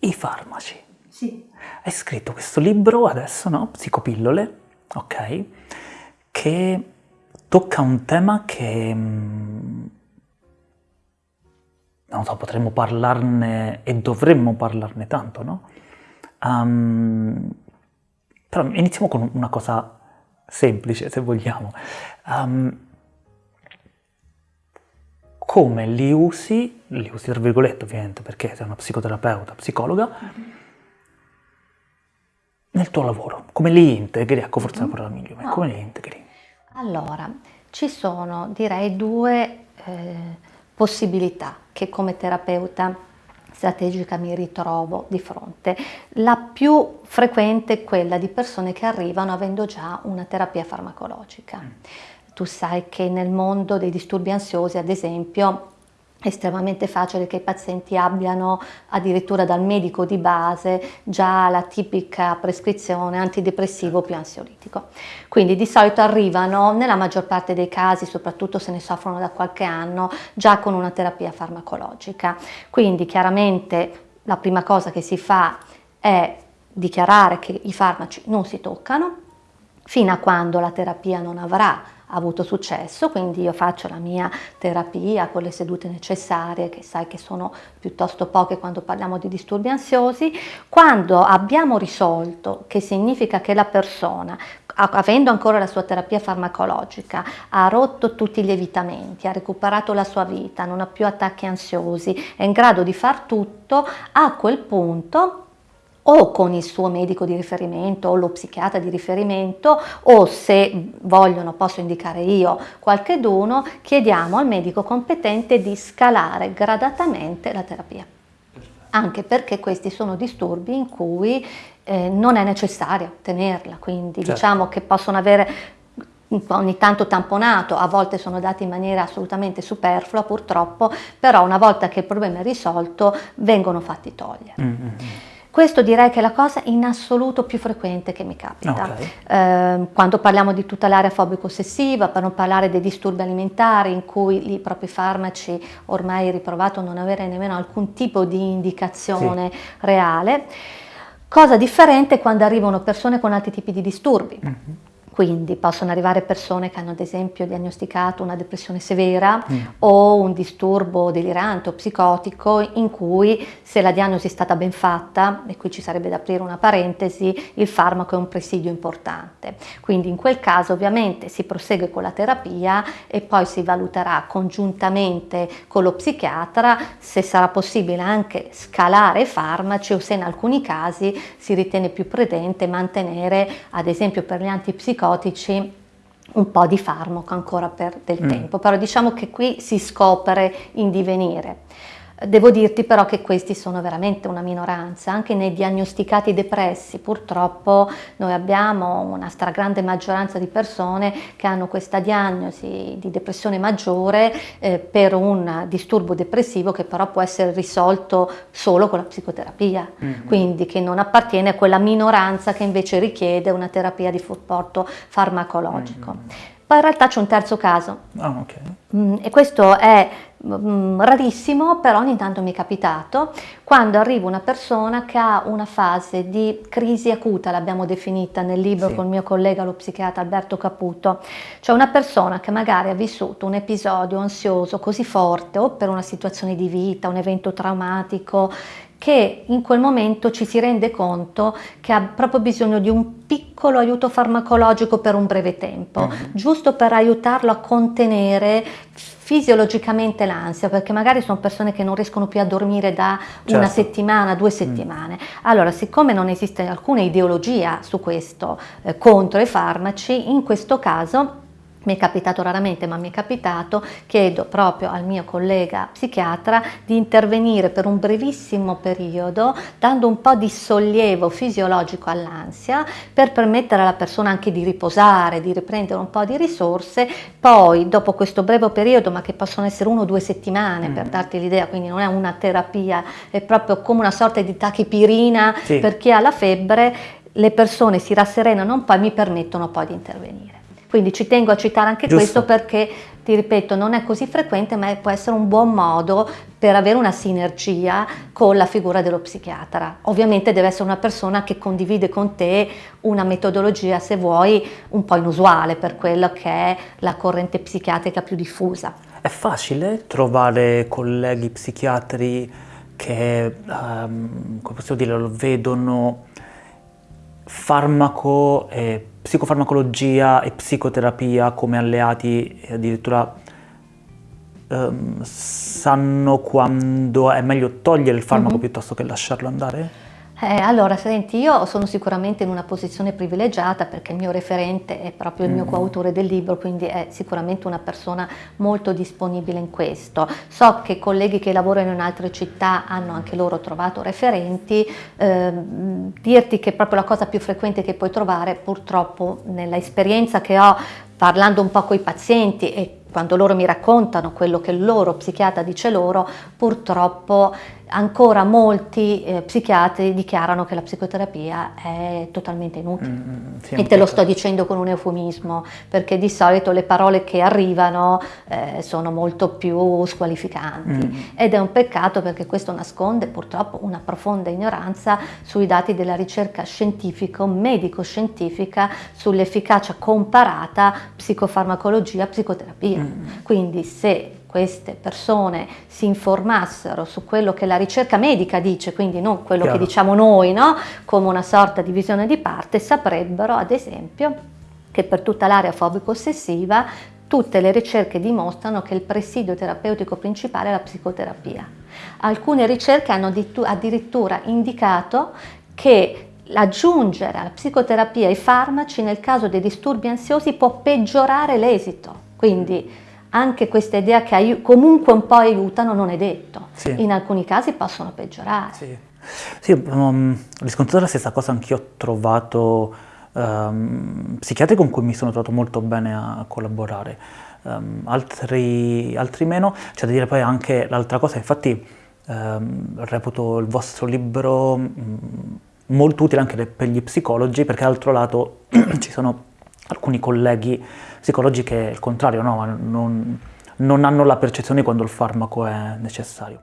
i farmaci. Sì. Hai scritto questo libro adesso, no? Psicopillole, ok? Che tocca un tema che mm, non so, potremmo parlarne e dovremmo parlarne tanto, no? Um, però iniziamo con una cosa semplice, se vogliamo. Um, come li usi, li usi tra virgolette ovviamente perché sei una psicoterapeuta, psicologa, mm-hmm. nel tuo lavoro, come li integri, ecco forse mm-hmm. la parola migliore, no. come li integri? Allora, ci sono direi due eh, possibilità che come terapeuta strategica mi ritrovo di fronte. La più frequente è quella di persone che arrivano avendo già una terapia farmacologica. Mm. Tu sai che nel mondo dei disturbi ansiosi, ad esempio, è estremamente facile che i pazienti abbiano addirittura dal medico di base già la tipica prescrizione antidepressivo più ansiolitico. Quindi di solito arrivano nella maggior parte dei casi, soprattutto se ne soffrono da qualche anno, già con una terapia farmacologica. Quindi chiaramente la prima cosa che si fa è dichiarare che i farmaci non si toccano fino a quando la terapia non avrà avuto successo, quindi io faccio la mia terapia con le sedute necessarie, che sai che sono piuttosto poche quando parliamo di disturbi ansiosi. Quando abbiamo risolto, che significa che la persona, avendo ancora la sua terapia farmacologica, ha rotto tutti gli evitamenti, ha recuperato la sua vita, non ha più attacchi ansiosi, è in grado di far tutto, a quel punto o con il suo medico di riferimento o lo psichiatra di riferimento o se vogliono posso indicare io qualche dono, chiediamo al medico competente di scalare gradatamente la terapia. Anche perché questi sono disturbi in cui eh, non è necessario tenerla, quindi certo. diciamo che possono avere ogni tanto tamponato, a volte sono dati in maniera assolutamente superflua purtroppo, però una volta che il problema è risolto vengono fatti togliere. Mm-hmm. Questo direi che è la cosa in assoluto più frequente che mi capita. Okay. Eh, quando parliamo di tutta l'area fobico-ossessiva, per non parlare dei disturbi alimentari in cui i propri farmaci ormai riprovato non avere nemmeno alcun tipo di indicazione sì. reale. Cosa differente quando arrivano persone con altri tipi di disturbi. Mm-hmm quindi possono arrivare persone che hanno ad esempio diagnosticato una depressione severa mm. o un disturbo delirante o psicotico in cui se la diagnosi è stata ben fatta, e qui ci sarebbe da aprire una parentesi, il farmaco è un presidio importante. Quindi in quel caso ovviamente si prosegue con la terapia e poi si valuterà congiuntamente con lo psichiatra se sarà possibile anche scalare i farmaci o se in alcuni casi si ritiene più prudente mantenere ad esempio per gli antipsicotici antipsicotici un po' di farmaco ancora per del mm. tempo, però diciamo che qui si scopre in divenire. Devo dirti però che questi sono veramente una minoranza, anche nei diagnosticati depressi purtroppo noi abbiamo una stragrande maggioranza di persone che hanno questa diagnosi di depressione maggiore eh, per un disturbo depressivo che però può essere risolto solo con la psicoterapia, mm-hmm. quindi che non appartiene a quella minoranza che invece richiede una terapia di supporto farmacologico. Mm-hmm. Poi in realtà c'è un terzo caso oh, okay. mm, e questo è mm, rarissimo, però ogni tanto mi è capitato, quando arriva una persona che ha una fase di crisi acuta, l'abbiamo definita nel libro sì. con il mio collega lo psichiatra Alberto Caputo, cioè una persona che magari ha vissuto un episodio ansioso così forte o per una situazione di vita, un evento traumatico che in quel momento ci si rende conto che ha proprio bisogno di un piccolo aiuto farmacologico per un breve tempo, uh-huh. giusto per aiutarlo a contenere fisiologicamente l'ansia, perché magari sono persone che non riescono più a dormire da certo. una settimana, due mm. settimane. Mm. Allora, siccome non esiste alcuna ideologia su questo eh, contro i farmaci, in questo caso mi è capitato raramente, ma mi è capitato, chiedo proprio al mio collega psichiatra di intervenire per un brevissimo periodo, dando un po' di sollievo fisiologico all'ansia, per permettere alla persona anche di riposare, di riprendere un po' di risorse, poi dopo questo breve periodo, ma che possono essere uno o due settimane mm. per darti l'idea, quindi non è una terapia, è proprio come una sorta di tachipirina sì. per chi ha la febbre, le persone si rasserenano un po' e mi permettono poi di intervenire. Quindi ci tengo a citare anche Giusto. questo perché ti ripeto, non è così frequente, ma può essere un buon modo per avere una sinergia con la figura dello psichiatra. Ovviamente deve essere una persona che condivide con te una metodologia, se vuoi, un po' inusuale per quello che è la corrente psichiatrica più diffusa. È facile trovare colleghi psichiatri che, um, come possiamo dire, lo vedono farmaco, e psicofarmacologia e psicoterapia come alleati addirittura um, sanno quando è meglio togliere il farmaco mm -hmm. piuttosto che lasciarlo andare? Eh, allora, senti, io sono sicuramente in una posizione privilegiata perché il mio referente è proprio il mio mm. coautore del libro, quindi è sicuramente una persona molto disponibile in questo. So che colleghi che lavorano in altre città hanno anche loro trovato referenti, eh, dirti che proprio la cosa più frequente che puoi trovare purtroppo nella esperienza che ho parlando un po' con i pazienti e quando loro mi raccontano quello che il loro psichiatra dice loro, purtroppo ancora molti eh, psichiatri dichiarano che la psicoterapia è totalmente inutile. Mm, mm sì, e te lo sto dicendo con un eufemismo, perché di solito le parole che arrivano eh, sono molto più squalificanti. Mm. Ed è un peccato perché questo nasconde purtroppo una profonda ignoranza sui dati della ricerca scientifica, medico-scientifica, sull'efficacia comparata psicofarmacologia-psicoterapia. Quindi se queste persone si informassero su quello che la ricerca medica dice, quindi non quello Chiaro. che diciamo noi, no? come una sorta di visione di parte, saprebbero ad esempio che per tutta l'area fobico-ossessiva tutte le ricerche dimostrano che il presidio terapeutico principale è la psicoterapia. Alcune ricerche hanno addirittura indicato che aggiungere alla psicoterapia i farmaci nel caso dei disturbi ansiosi può peggiorare l'esito. Quindi anche questa idea che comunque un po' aiutano non è detto. Sì. In alcuni casi possono peggiorare. Sì, sì um, riscontrato la stessa cosa anch'io ho trovato um, psichiatri con cui mi sono trovato molto bene a collaborare, um, altri, altri, meno. C'è da dire poi anche l'altra cosa, infatti um, reputo il vostro libro um, molto utile anche per gli psicologi perché d'altro lato ci sono alcuni colleghi psicologi che il contrario, no? non, non hanno la percezione quando il farmaco è necessario.